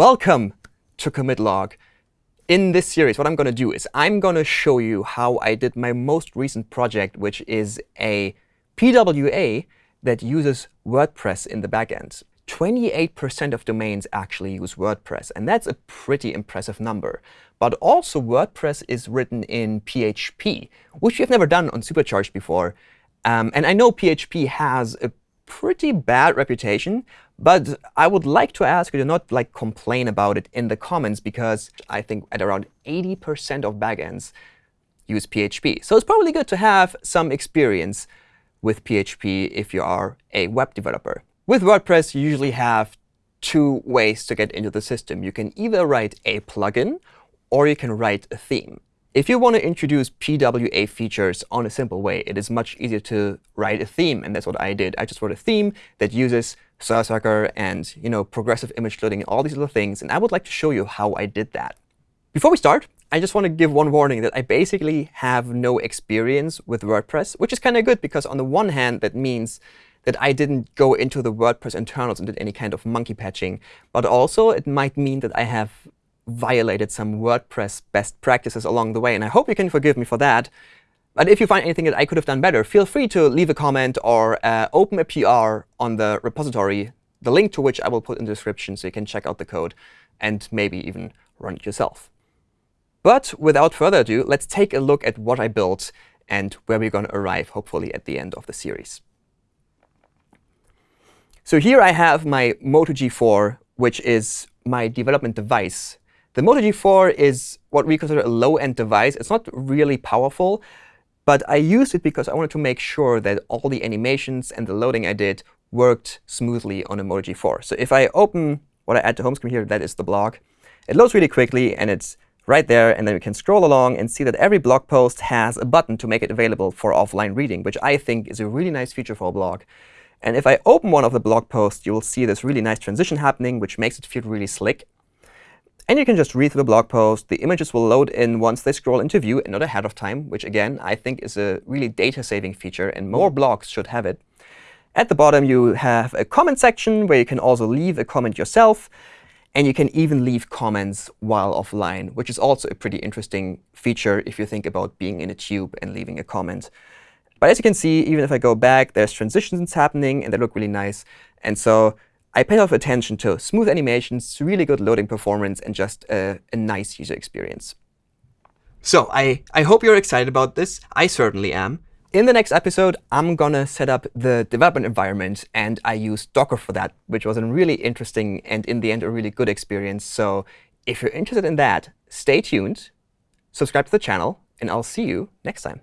Welcome to commit log. In this series, what I'm going to do is I'm going to show you how I did my most recent project, which is a PWA that uses WordPress in the backend. 28% of domains actually use WordPress, and that's a pretty impressive number. But also, WordPress is written in PHP, which we've never done on Supercharged before. Um, and I know PHP has a pretty bad reputation. But I would like to ask you to not like complain about it in the comments, because I think at around 80% of backends use PHP. So it's probably good to have some experience with PHP if you are a web developer. With WordPress, you usually have two ways to get into the system. You can either write a plugin, or you can write a theme. If you want to introduce PWA features on a simple way, it is much easier to write a theme. And that's what I did. I just wrote a theme that uses Service Worker and you know, progressive image loading all these little things. And I would like to show you how I did that. Before we start, I just want to give one warning that I basically have no experience with WordPress, which is kind of good, because on the one hand, that means that I didn't go into the WordPress internals and did any kind of monkey patching. But also, it might mean that I have violated some WordPress best practices along the way. And I hope you can forgive me for that. But if you find anything that I could have done better, feel free to leave a comment or uh, open a PR on the repository, the link to which I will put in the description so you can check out the code and maybe even run it yourself. But without further ado, let's take a look at what I built and where we're going to arrive, hopefully, at the end of the series. So here I have my Moto G4, which is my development device the Moto G4 is what we consider a low-end device. It's not really powerful, but I used it because I wanted to make sure that all the animations and the loading I did worked smoothly on Moto G4. So if I open what I add to home screen here, that is the blog, it loads really quickly, and it's right there. And then we can scroll along and see that every blog post has a button to make it available for offline reading, which I think is a really nice feature for a blog. And if I open one of the blog posts, you will see this really nice transition happening, which makes it feel really slick. And you can just read through the blog post. The images will load in once they scroll into view and not ahead of time, which, again, I think is a really data-saving feature. And more blogs should have it. At the bottom, you have a comment section where you can also leave a comment yourself. And you can even leave comments while offline, which is also a pretty interesting feature if you think about being in a tube and leaving a comment. But as you can see, even if I go back, there's transitions happening, and they look really nice. And so I paid off attention to smooth animations, really good loading performance, and just a, a nice user experience. So I, I hope you're excited about this. I certainly am. In the next episode, I'm going to set up the development environment. And I used Docker for that, which was a really interesting and, in the end, a really good experience. So if you're interested in that, stay tuned, subscribe to the channel, and I'll see you next time.